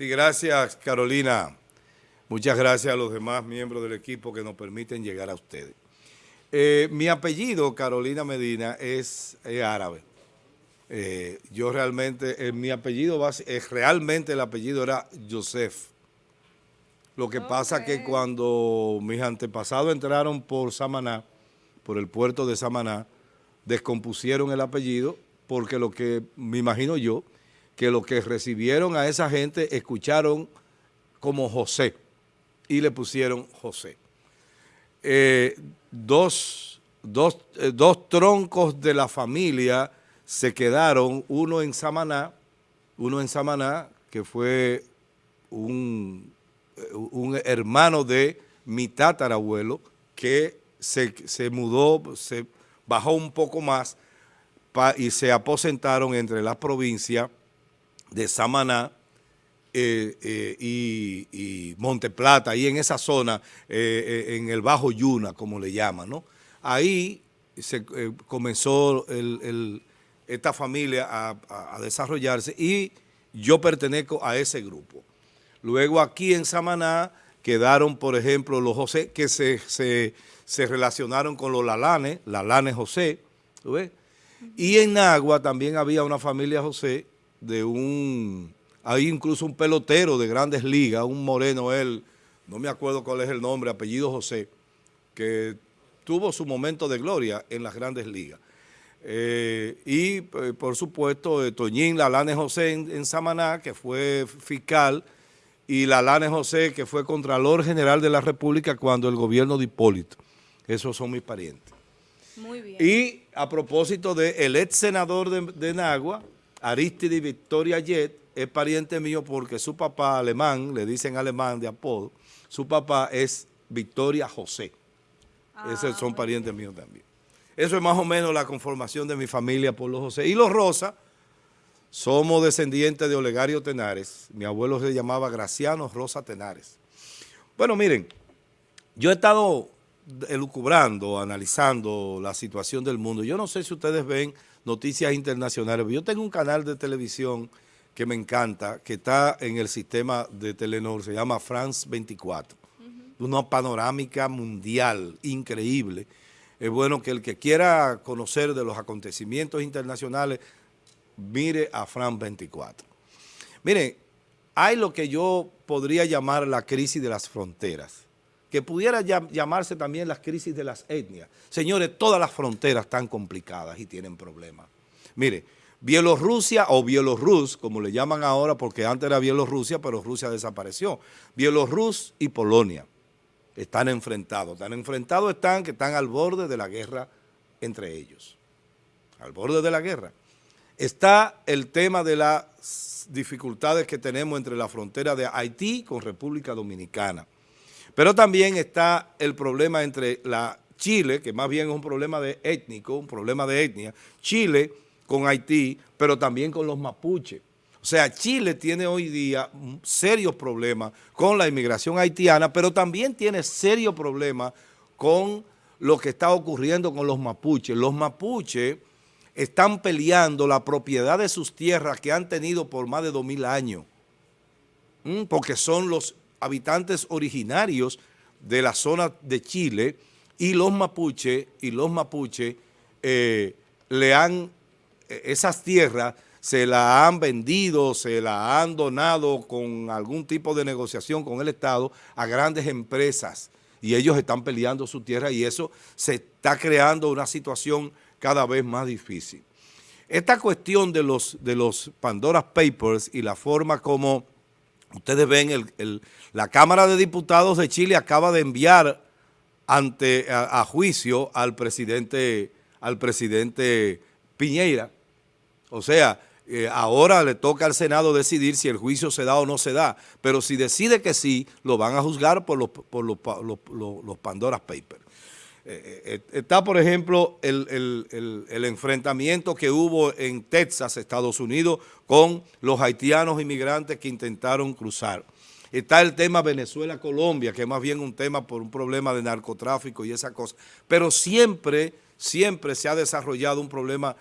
Sí, gracias Carolina. Muchas gracias a los demás miembros del equipo que nos permiten llegar a ustedes. Eh, mi apellido, Carolina Medina, es, árabe. Eh, yo realmente, eh, mi apellido, realmente el apellido era Joseph. Lo que pasa que cuando mis antepasados entraron por Samaná, por el puerto de Samaná, descompusieron el apellido porque lo que, me imagino yo, que lo que recibieron a esa gente escucharon como José y le pusieron José. Eh, dos, eh, dos, troncos de la familia se quedaron, uno en Samaná, uno en Samaná, que fue un, un hermano de mi tatarabuelo, que se, se mudó, se bajó un poco más y se aposentaron entre las provincias de Samaná eh, eh, y, y, Monteplata, ahí en esa zona, eh, en el Bajo Yuna, como le llaman, ¿no? Ahí se comenzó esta familia a, desarrollarse y yo pertenezco a ese grupo. Luego aquí en Samaná quedaron, por ejemplo, los José, que se, se, relacionaron con los Lalanes, Lalanes José, ves? Y en Agua también había una familia José de un, hay incluso un pelotero de grandes ligas, un moreno él, no me acuerdo cuál es el nombre, apellido José, que tuvo su momento de gloria en las grandes ligas. Eh, y eh, por supuesto eh, Toñín Lalane José en, Samaná, que fue fiscal, y Lalane José, que fue Contralor General de la República cuando el gobierno de Hipólito. Esos son mis parientes. Muy bien. Y a propósito del el ex senador de, de Nagua, Aristide Victoria Jet es pariente mío porque su papá alemán, le dicen alemán de apodo, su papá es Victoria José. Esos son ah, parientes míos también. Eso es más o menos la conformación de mi familia por los José. Y los Rosa, somos descendientes de Olegario Tenares. Mi abuelo se llamaba Graciano Rosa Tenares. Bueno, miren, yo he estado elucubrando, analizando la situación del mundo. Yo no sé si ustedes ven noticias internacionales. Yo tengo un canal de televisión que me encanta, que está en el sistema de Telenor, se llama France 24. Una panorámica mundial increíble. Es bueno que el que quiera conocer de los acontecimientos internacionales, mire a France 24. Miren, hay lo que yo podría llamar la crisis de las fronteras que pudiera llamarse también las crisis de las etnias. Señores, todas las fronteras están complicadas y tienen problemas. Mire, Bielorrusia o Bielorrus, como le llaman ahora, porque antes era Bielorrusia, pero Rusia desapareció. Bielorrus y Polonia están enfrentados. Están enfrentados están que están al borde de la guerra entre ellos. Al borde de la guerra. Está el tema de las dificultades que tenemos entre la frontera de Haití con República Dominicana. Pero también está el problema entre la Chile, que más bien es un problema étnico, un problema de etnia, Chile con Haití, pero también con los mapuches. O sea, Chile tiene hoy día serios problemas con la inmigración haitiana, pero también tiene serios problemas con lo que está ocurriendo con los mapuches. Los mapuches están peleando la propiedad de sus tierras que han tenido por más de dos mil años, porque son los habitantes originarios de la zona de Chile y los mapuches y los mapuches eh, le han, eh, esas tierras se las han vendido, se las han donado con algún tipo de negociación con el Estado a grandes empresas y ellos están peleando su tierra y eso se está creando una situación cada vez más difícil. Esta cuestión de los, de los Pandora Papers y la forma como Ustedes ven, la Cámara de Diputados de Chile acaba de enviar ante a, juicio al presidente, al presidente Piñeira. O sea, eh, ahora le toca al Senado decidir si el juicio se da o no se da. Pero si decide que sí, lo van a juzgar por los, por los, los Pandora's Papers. Eh, eh, está, por ejemplo, el, enfrentamiento que hubo en Texas, Estados Unidos, con los haitianos inmigrantes que intentaron cruzar. Está el tema Venezuela-Colombia, que es más bien un tema por un problema de narcotráfico y esa cosa. Pero siempre, siempre se ha desarrollado un problema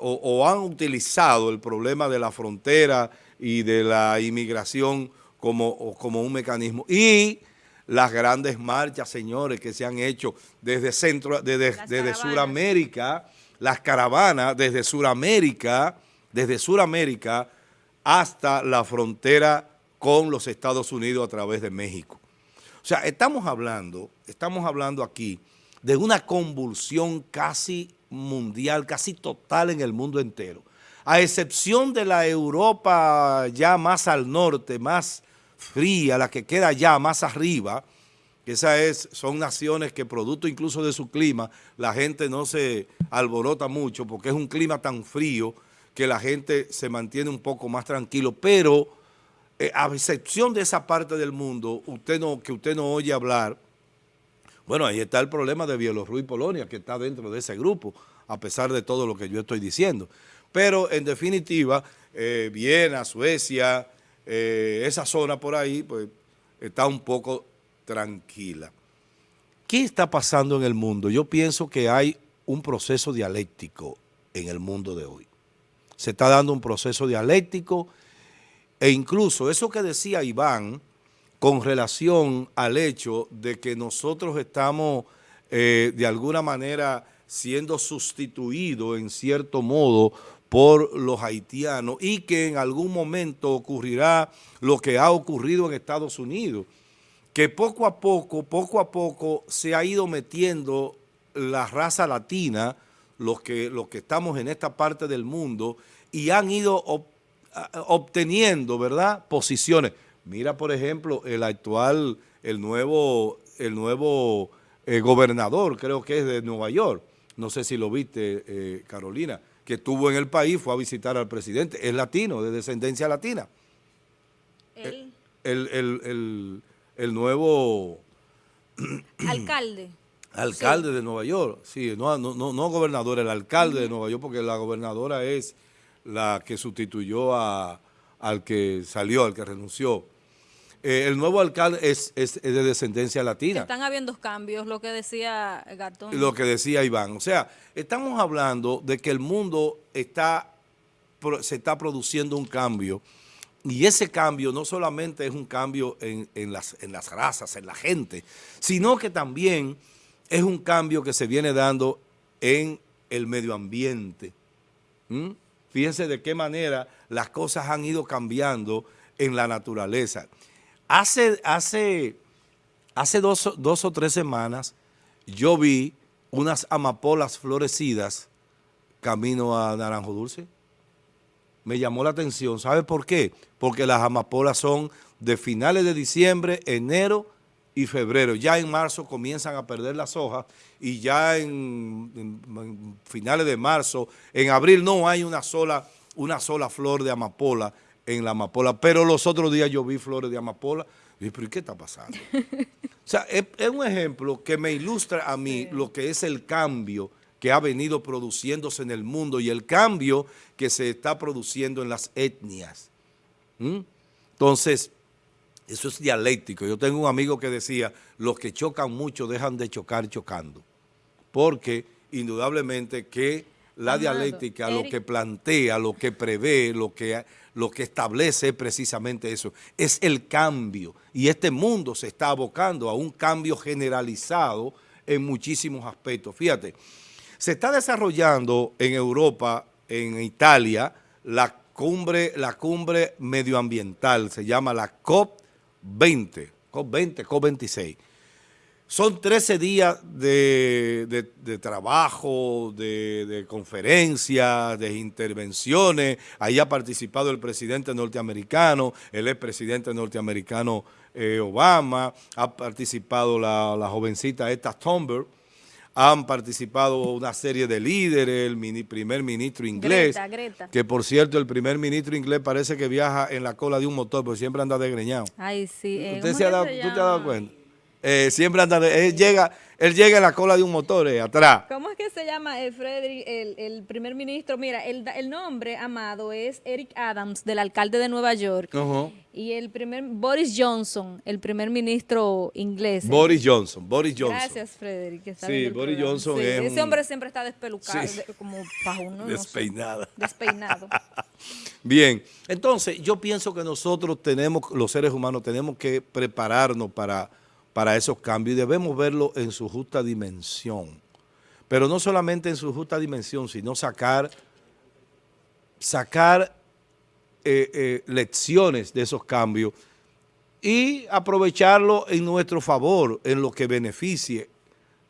o, han utilizado el problema de la frontera y de la inmigración como, como un mecanismo. Y las grandes marchas, señores, que se han hecho desde, centro, desde, desde Suramérica, las caravanas desde Suramérica, desde Suramérica hasta la frontera con los Estados Unidos a través de México. O sea, estamos hablando, estamos hablando aquí de una convulsión casi mundial, casi total en el mundo entero. A excepción de la Europa ya más al norte, más fría, la que queda ya más arriba, que es, son naciones que producto incluso de su clima, la gente no se alborota mucho porque es un clima tan frío que la gente se mantiene un poco más tranquilo, pero eh, a excepción de esa parte del mundo usted no, que usted no oye hablar, bueno, ahí está el problema de Bielorrusia y Polonia, que está dentro de ese grupo, a pesar de todo lo que yo estoy diciendo. Pero, en definitiva, eh, Viena, Suecia, eh, esa zona por ahí, pues, está un poco tranquila. ¿Qué está pasando en el mundo? Yo pienso que hay un proceso dialéctico en el mundo de hoy. Se está dando un proceso dialéctico e incluso eso que decía Iván con relación al hecho de que nosotros estamos eh, de alguna manera siendo sustituidos en cierto modo por los haitianos y que en algún momento ocurrirá lo que ha ocurrido en Estados Unidos, que poco a poco, poco a poco se ha ido metiendo la raza latina, los que, los que estamos en esta parte del mundo, y han ido obteniendo, ¿verdad?, posiciones. Mira, por ejemplo, el actual, el nuevo, el nuevo eh, gobernador, creo que es de Nueva York, no sé si lo viste, eh, Carolina, que estuvo en el país, fue a visitar al presidente, es latino, de descendencia latina. ¿Él? El, el, nuevo... Alcalde. Alcalde de Nueva York, sí, no, no, no, gobernador, el alcalde de Nueva York, porque la gobernadora es la que sustituyó a, al que salió, al que renunció. Eh, el nuevo alcalde es, es, de descendencia latina. Están habiendo cambios, lo que decía Gatón. Lo que decía Iván. O sea, estamos hablando de que el mundo está, se está produciendo un cambio y ese cambio no solamente es un cambio en, en, las, en las razas, en la gente, sino que también es un cambio que se viene dando en el medio ambiente. Fíjense de qué manera las cosas han ido cambiando en la naturaleza. Hace, hace, hace dos, dos o tres semanas yo vi unas amapolas florecidas camino a Naranjo Dulce. Me llamó la atención. ¿Sabe por qué? Porque las amapolas son de finales de diciembre, enero y febrero. Ya en marzo comienzan a perder las hojas y ya en, en finales de marzo, en abril no hay una sola, una sola flor de amapola en la amapola, pero los otros días yo vi flores de amapola y dije, pero ¿y qué está pasando? o sea, es, un ejemplo que me ilustra a mí lo que es el cambio que ha venido produciéndose en el mundo y el cambio que se está produciendo en las etnias. ¿Mm? Entonces, eso es dialéctico. Yo tengo un amigo que decía, los que chocan mucho dejan de chocar chocando, porque indudablemente que la dialéctica lo que plantea, lo que prevé, lo que, lo que establece es precisamente eso, es el cambio. Y este mundo se está abocando a un cambio generalizado en muchísimos aspectos. Fíjate, se está desarrollando en Europa, en Italia, la cumbre, la cumbre medioambiental, se llama la COP20, COP20, COP26. Son 13 días de, trabajo, de, conferencias, de intervenciones. Ahí ha participado el presidente norteamericano, el expresidente norteamericano eh, Obama, ha participado la, jovencita esta Thunberg, han participado una serie de líderes, el primer ministro inglés, que por cierto el primer ministro inglés parece que viaja en la cola de un motor, porque siempre anda desgreñado. Ay, sí. Eh, ¿Usted se ha dado, ¿Tú te has dado cuenta? Eh, siempre anda, él llega, él llega en la cola de un motor, eh, atrás. ¿Cómo es que se llama el Frederick, el, el primer ministro? Mira, el, el, nombre, Amado, es Eric Adams, del alcalde de Nueva York. Y el primer, Boris Johnson, el primer ministro inglés. Boris Johnson, Boris Johnson. Gracias, Frederick. sí, Boris Johnson es Ese hombre siempre está despelucado, como pajuno. Despeinado. despeinado. Bien, entonces yo pienso que nosotros tenemos, los seres humanos, tenemos que prepararnos para para esos cambios y debemos verlo en su justa dimensión. Pero no solamente en su justa dimensión, sino sacar, sacar eh, eh, lecciones de esos cambios y aprovecharlo en nuestro favor, en lo que beneficie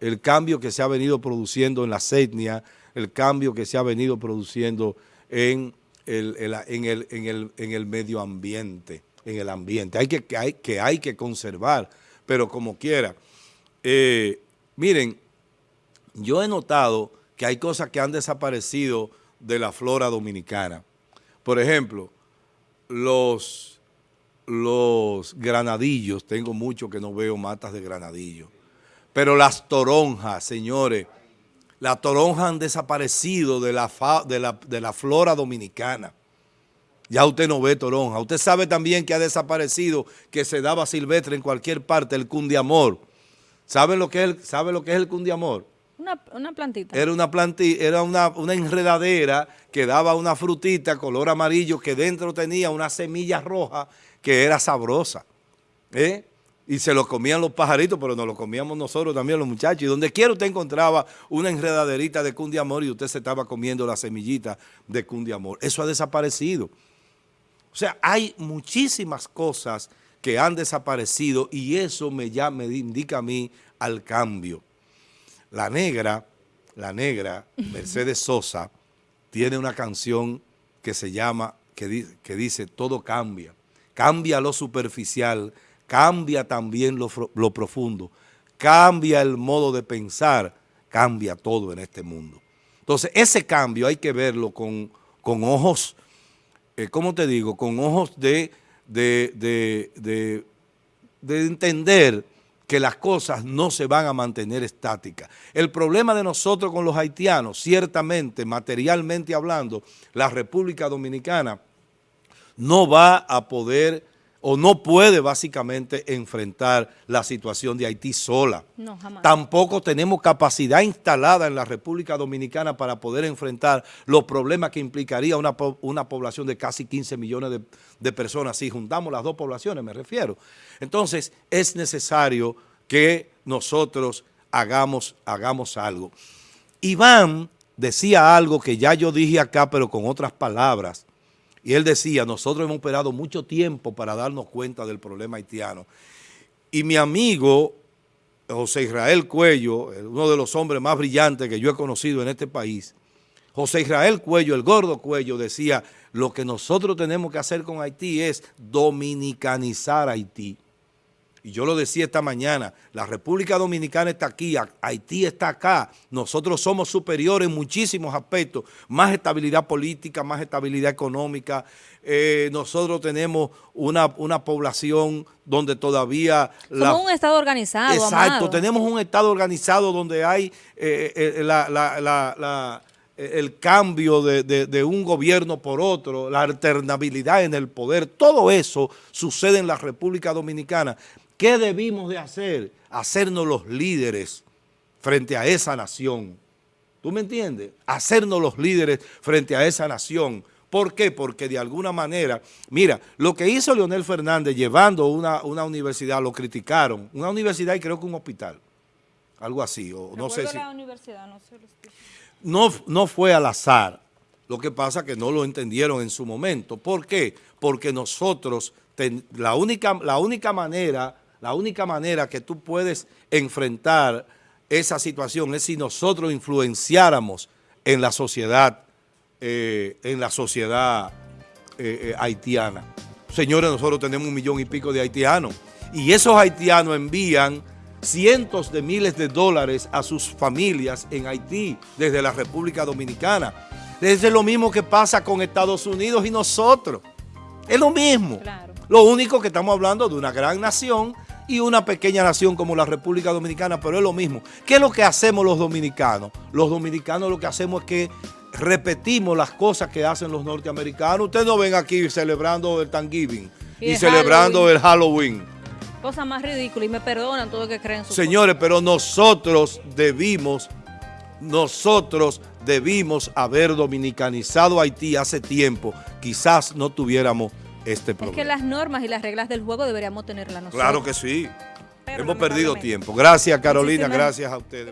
el cambio que se ha venido produciendo en la etnias, el cambio que se ha venido produciendo en el, en el, en el, medio ambiente, en el ambiente. Hay que, hay, que hay que conservar pero como quiera. Eh, miren, yo he notado que hay cosas que han desaparecido de la flora dominicana. Por ejemplo, los, los granadillos, tengo mucho que no veo matas de granadillos, pero las toronjas, señores, las toronjas han desaparecido de la, de la, de la flora dominicana. Ya usted no ve toronja. Usted sabe también que ha desaparecido, que se daba silvestre en cualquier parte, el cundiamor. ¿Sabe lo que es el, lo que es el cundiamor? Una, plantita. Era una plantita, era una, una, enredadera que daba una frutita color amarillo que dentro tenía una semilla roja que era sabrosa. ¿eh? Y se lo comían los pajaritos, pero nos lo comíamos nosotros también los muchachos. Y donde quiera usted encontraba una enredaderita de cundiamor y usted se estaba comiendo la semillita de cundiamor. Eso ha desaparecido. O sea, hay muchísimas cosas que han desaparecido y eso me, ya me indica a mí al cambio. La negra, la negra, Mercedes Sosa, tiene una canción que se llama, que, que dice, todo cambia. Cambia lo superficial, cambia también lo, lo profundo, cambia el modo de pensar, cambia todo en este mundo. Entonces, ese cambio hay que verlo con, con ojos eh, ¿cómo te digo?, con ojos de, de, entender que las cosas no se van a mantener estáticas. El problema de nosotros con los haitianos, ciertamente, materialmente hablando, la República Dominicana no va a poder o no puede básicamente enfrentar la situación de Haití sola. No, jamás. Tampoco tenemos capacidad instalada en la República Dominicana para poder enfrentar los problemas que implicaría una, población de casi 15 millones de, personas. Si juntamos las dos poblaciones, me refiero. Entonces, es necesario que nosotros hagamos, hagamos algo. Iván decía algo que ya yo dije acá, pero con otras palabras, y él decía, nosotros hemos esperado mucho tiempo para darnos cuenta del problema haitiano. Y mi amigo José Israel Cuello, uno de los hombres más brillantes que yo he conocido en este país, José Israel Cuello, el gordo Cuello, decía, lo que nosotros tenemos que hacer con Haití es dominicanizar Haití. Y yo lo decía esta mañana, la República Dominicana está aquí, Haití está acá, nosotros somos superiores en muchísimos aspectos, más estabilidad política, más estabilidad económica, eh, nosotros tenemos una, una, población donde todavía... Somos un Estado organizado, Exacto, tenemos un Estado organizado donde hay eh, eh, el cambio de, de, un gobierno por otro, la alternabilidad en el poder, todo eso sucede en la República Dominicana. ¿Qué debimos de hacer? Hacernos los líderes frente a esa nación. ¿Tú me entiendes? Hacernos los líderes frente a esa nación. ¿Por qué? Porque de alguna manera, mira, lo que hizo Leonel Fernández llevando una, una universidad, lo criticaron, una universidad y creo que un hospital, algo así, o no sé si... La universidad, no, sé no, no fue al azar, lo que pasa que no lo entendieron en su momento. ¿Por qué? Porque nosotros, la, única, la única manera la única manera que tú puedes enfrentar esa situación es si nosotros influenciáramos en la sociedad, eh, en la sociedad eh, eh, haitiana. Señores, nosotros tenemos un millón y pico de haitianos y esos haitianos envían cientos de miles de dólares a sus familias en Haití desde la República Dominicana. Es lo mismo que pasa con Estados Unidos y nosotros. Es lo mismo. Lo único que estamos hablando de una gran nación y una pequeña nación como la República Dominicana, pero es lo mismo. ¿Qué es lo que hacemos los dominicanos? Los dominicanos lo que hacemos es que repetimos las cosas que hacen los norteamericanos. Ustedes no ven aquí celebrando el Thanksgiving y, celebrando el Halloween. Cosa más ridícula y me perdonan todo lo que creen. Señores, pero nosotros debimos, nosotros debimos haber dominicanizado Haití hace tiempo. Quizás no tuviéramos este problema. Es que las normas y las reglas del juego deberíamos tenerlas nosotros. Claro que sí. Hemos perdido tiempo. Gracias Carolina, gracias a ustedes.